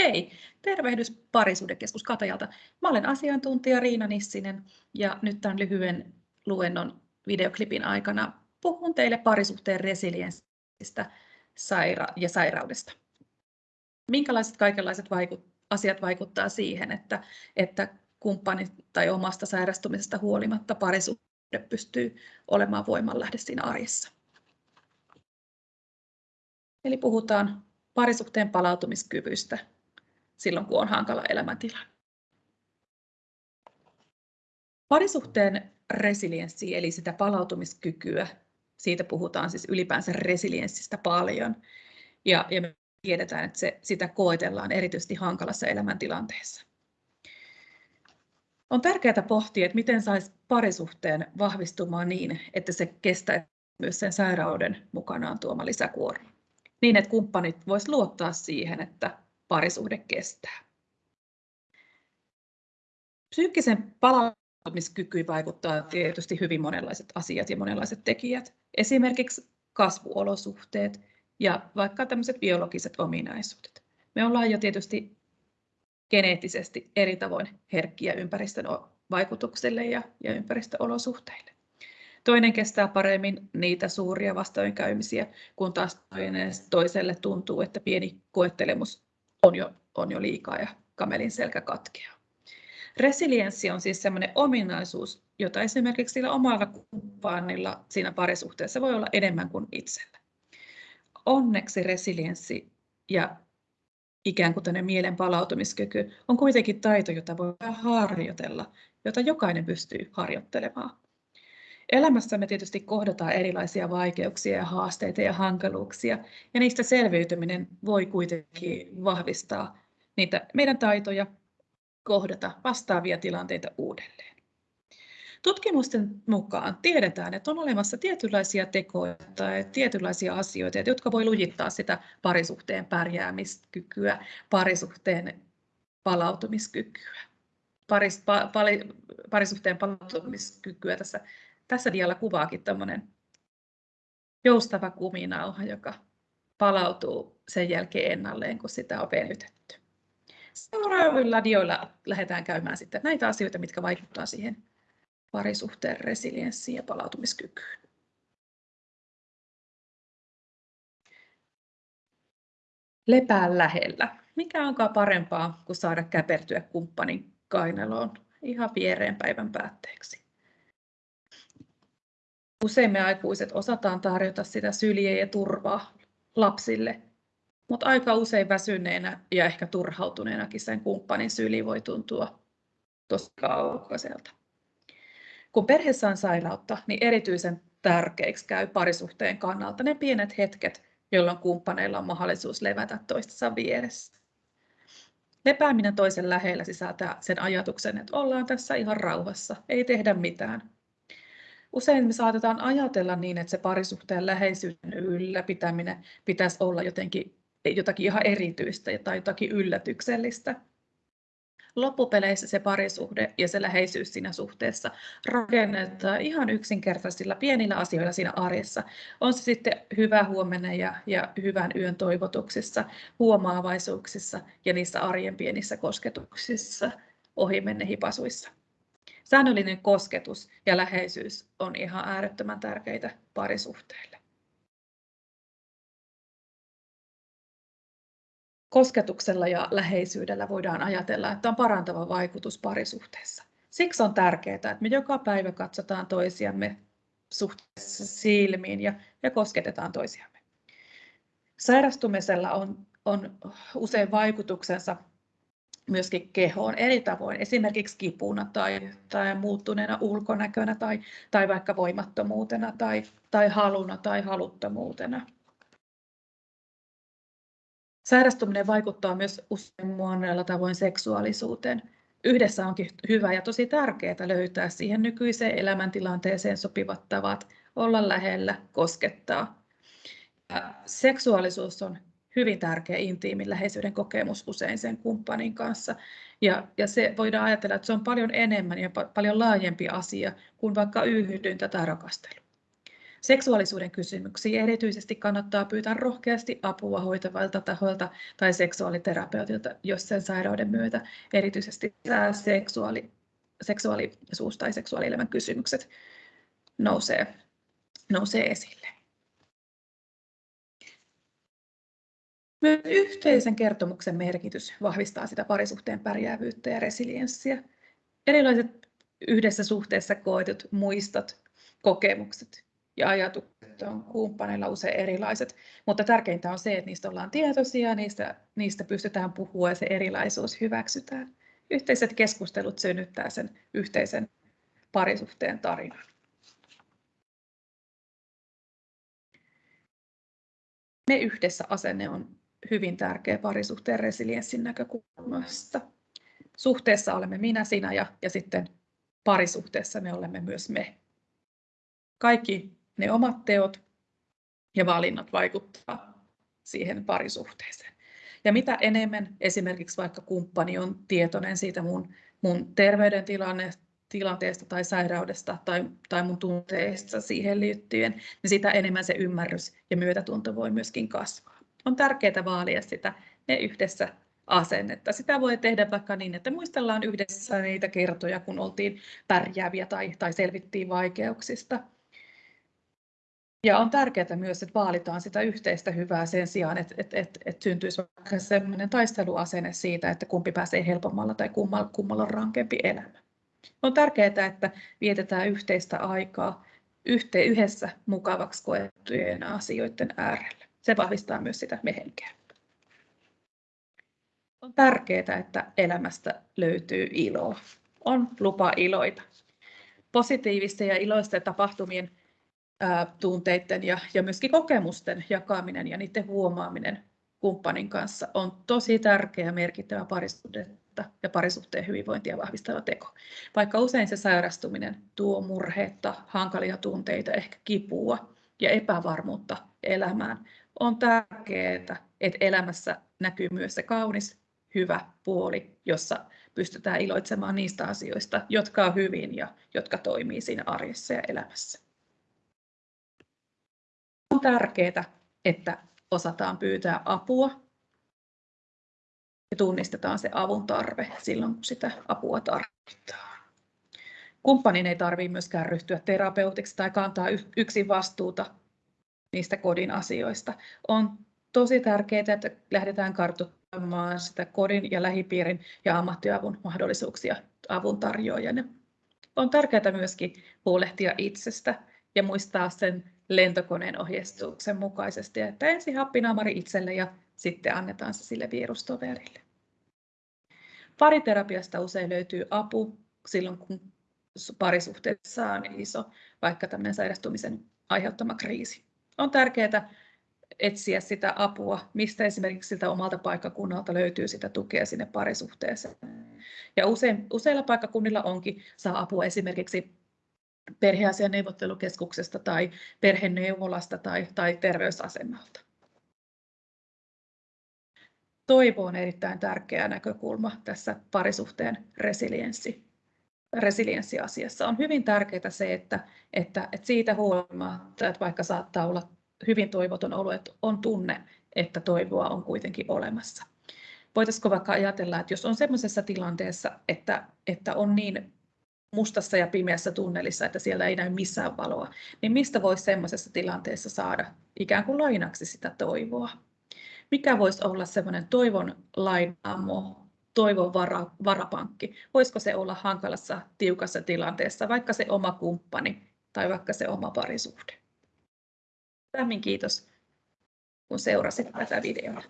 Hei, tervehdys Parisuudekeskus Katajalta. Mä olen asiantuntija Riina Nissinen ja nyt tämän lyhyen luennon videoklipin aikana puhun teille parisuhteen resilienssistä saira- ja sairaudesta. Minkälaiset kaikenlaiset vaikut- asiat vaikuttaa siihen, että, että kumppani tai omasta sairastumisesta huolimatta parisuhde pystyy olemaan voimanlähde siinä arjessa. Eli puhutaan parisuhteen palautumiskyvystä silloin, kun on hankala elämäntila. Parisuhteen resilienssi, eli sitä palautumiskykyä, siitä puhutaan siis ylipäänsä resilienssistä paljon. Ja, ja me tiedetään, että se, sitä koetellaan erityisesti hankalassa elämäntilanteessa. On tärkeää pohtia, että miten saisi parisuhteen vahvistumaan niin, että se kestää myös sen sairauden mukanaan tuoma lisäkuorma. Niin, että kumppanit vois luottaa siihen, että parisuhde kestää. Psyykkisen palautumiskykyyn vaikuttaa tietysti hyvin monenlaiset asiat ja monenlaiset tekijät. Esimerkiksi kasvuolosuhteet ja vaikka tämmöiset biologiset ominaisuudet. Me ollaan jo tietysti geneettisesti eri tavoin herkkiä ympäristön vaikutuksille ja, ja ympäristöolosuhteille. Toinen kestää paremmin niitä suuria vastoinkäymisiä, kun taas toiselle tuntuu, että pieni koettelemus on jo, on jo liikaa ja kamelin selkä katkeaa. Resilienssi on siis sellainen ominaisuus, jota esimerkiksi sillä omalla kumppanilla siinä parisuhteessa voi olla enemmän kuin itsellä. Onneksi resilienssi ja ikään kuin tänne mielen palautumiskyky on kuitenkin taito, jota voi harjoitella, jota jokainen pystyy harjoittelemaan. Elämässä me tietysti kohdataan erilaisia vaikeuksia ja haasteita ja hankaluuksia, ja niistä selviytyminen voi kuitenkin vahvistaa niitä meidän taitoja kohdata vastaavia tilanteita uudelleen. Tutkimusten mukaan tiedetään, että on olemassa tietynlaisia tekoja tai tietynlaisia asioita, jotka voi lujittaa sitä parisuhteen pärjäämiskykyä, parisuhteen palautumiskykyä. Paris, pa, pali, parisuhteen palautumiskykyä tässä tässä dialla kuvaakin tämmöinen joustava kuminauha, joka palautuu sen jälkeen ennalleen, kun sitä on venytetty. Seuraavilla dioilla lähdetään käymään sitten näitä asioita, mitkä vaikuttavat siihen parisuhteen resilienssiin ja palautumiskykyyn. Lepää lähellä. Mikä onkaan parempaa kuin saada käpertyä kumppanin kainaloon ihan viereen päivän päätteeksi? Usein me aikuiset osataan tarjota sitä syliä ja turvaa lapsille, mutta aika usein väsyneenä ja ehkä turhautuneenakin sen kumppanin syli voi tuntua tosi kaukaiselta. Kun perheessä on sairautta, niin erityisen tärkeiksi käy parisuhteen kannalta ne pienet hetket, jolloin kumppaneilla on mahdollisuus levätä toistensa vieressä. Lepääminen toisen lähellä sisältää sen ajatuksen, että ollaan tässä ihan rauhassa, ei tehdä mitään, Usein me saatetaan ajatella niin, että se parisuhteen läheisyyden ylläpitäminen pitäisi olla jotenkin jotakin ihan erityistä tai jotakin yllätyksellistä. Loppupeleissä se parisuhde ja se läheisyys siinä suhteessa rakennetaan ihan yksinkertaisilla pienillä asioilla siinä arjessa. On se sitten hyvä huomenna ja, ja hyvän yön toivotuksissa, huomaavaisuuksissa ja niissä arjen pienissä kosketuksissa, ohi menne hipasuissa. Säännöllinen kosketus ja läheisyys on ihan äärettömän tärkeitä parisuhteille. Kosketuksella ja läheisyydellä voidaan ajatella, että on parantava vaikutus parisuhteessa. Siksi on tärkeää, että me joka päivä katsotaan toisiamme suhteessa silmiin ja, ja kosketetaan toisiamme. Sairastumisella on, on usein vaikutuksensa myöskin kehoon eri tavoin, esimerkiksi kipuna tai, tai muuttuneena ulkonäkönä tai, tai vaikka voimattomuutena tai, tai haluna tai haluttomuutena. Sairastuminen vaikuttaa myös usein monella tavoin seksuaalisuuteen. Yhdessä onkin hyvä ja tosi tärkeää löytää siihen nykyiseen elämäntilanteeseen sopivat tavat olla lähellä, koskettaa. Seksuaalisuus on hyvin tärkeä intiimin läheisyyden kokemus usein sen kumppanin kanssa. Ja, ja se voidaan ajatella, että se on paljon enemmän ja pa- paljon laajempi asia kuin vaikka yhdyntä tai rakastelu. Seksuaalisuuden kysymyksiin erityisesti kannattaa pyytää rohkeasti apua hoitavalta tahoilta tai seksuaaliterapeutilta, jos sen sairauden myötä erityisesti seksuaali, seksuaalisuus- tai seksuaalielämän kysymykset nousee, nousee esille. Myös yhteisen kertomuksen merkitys vahvistaa sitä parisuhteen pärjäävyyttä ja resilienssiä. Erilaiset yhdessä suhteessa koetut muistot, kokemukset ja ajatukset on kumppaneilla usein erilaiset, mutta tärkeintä on se, että niistä ollaan tietoisia, niistä, niistä pystytään puhua ja se erilaisuus hyväksytään. Yhteiset keskustelut synnyttää sen yhteisen parisuhteen tarinan. Me yhdessä asenne on hyvin tärkeä parisuhteen resilienssin näkökulmasta. Suhteessa olemme minä, sinä ja, ja sitten parisuhteessa me olemme myös me. Kaikki ne omat teot ja valinnat vaikuttaa siihen parisuhteeseen. Ja mitä enemmän esimerkiksi vaikka kumppani on tietoinen siitä mun, mun terveydentilanteesta tai sairaudesta tai, tai mun tunteista siihen liittyen, niin sitä enemmän se ymmärrys ja myötätunto voi myöskin kasvaa. On tärkeää vaalia sitä ne yhdessä asennetta. Sitä voi tehdä vaikka niin, että muistellaan yhdessä niitä kertoja, kun oltiin pärjääviä tai, tai selvittiin vaikeuksista. Ja on tärkeää myös, että vaalitaan sitä yhteistä hyvää sen sijaan, että, että, että, että syntyisi vaikka sellainen taisteluasenne siitä, että kumpi pääsee helpommalla tai kummalla, kummalla on rankempi elämä. On tärkeää, että vietetään yhteistä aikaa yhteen, yhdessä mukavaksi koettujen asioiden äärellä. Se vahvistaa myös sitä mehenkeä. On tärkeää, että elämästä löytyy iloa. On lupa iloita. Positiivisten ja iloisten tapahtumien tunteiden ja, ja myöskin kokemusten jakaminen ja niiden huomaaminen kumppanin kanssa on tosi tärkeä ja merkittävä parisuhdetta ja parisuhteen hyvinvointia vahvistava teko. Vaikka usein se sairastuminen tuo murheetta, hankalia tunteita, ehkä kipua ja epävarmuutta elämään, on tärkeää, että elämässä näkyy myös se kaunis, hyvä puoli, jossa pystytään iloitsemaan niistä asioista, jotka on hyvin ja jotka toimii siinä arjessa ja elämässä. On tärkeää, että osataan pyytää apua. Ja tunnistetaan se avun tarve silloin, kun sitä apua tarvitaan. Kumppanin ei tarvitse myöskään ryhtyä terapeutiksi tai kantaa yksin vastuuta niistä kodin asioista. On tosi tärkeää, että lähdetään kartoittamaan sitä kodin ja lähipiirin ja ammattiavun mahdollisuuksia avun tarjoajana. On tärkeää myöskin huolehtia itsestä ja muistaa sen lentokoneen ohjeistuksen mukaisesti, että ensin happinaamari itselle ja sitten annetaan se sille virustoverille. Pariterapiasta usein löytyy apu silloin, kun parisuhteessa on iso, vaikka tämmöinen sairastumisen aiheuttama kriisi. On tärkeää etsiä sitä apua, mistä esimerkiksi siltä omalta paikkakunnalta löytyy sitä tukea sinne parisuhteeseen. Ja usein, useilla paikkakunnilla onkin saa apua esimerkiksi perheasian neuvottelukeskuksesta tai perheneuvolasta tai, tai terveysasemalta. Toivo on erittäin tärkeä näkökulma tässä parisuhteen resilienssi, resilienssiasiassa. On hyvin tärkeää se, että, että, että siitä huolimatta, että vaikka saattaa olla hyvin toivoton olo, että on tunne, että toivoa on kuitenkin olemassa. Voitaisiko vaikka ajatella, että jos on sellaisessa tilanteessa, että, että on niin mustassa ja pimeässä tunnelissa, että siellä ei näy missään valoa, niin mistä voisi semmoisessa tilanteessa saada ikään kuin lainaksi sitä toivoa? Mikä voisi olla semmoinen toivon lainaamo, toivon vara, varapankki? Voisiko se olla hankalassa, tiukassa tilanteessa, vaikka se oma kumppani tai vaikka se oma parisuhde? Lämmin kiitos, kun seurasit tätä videoa.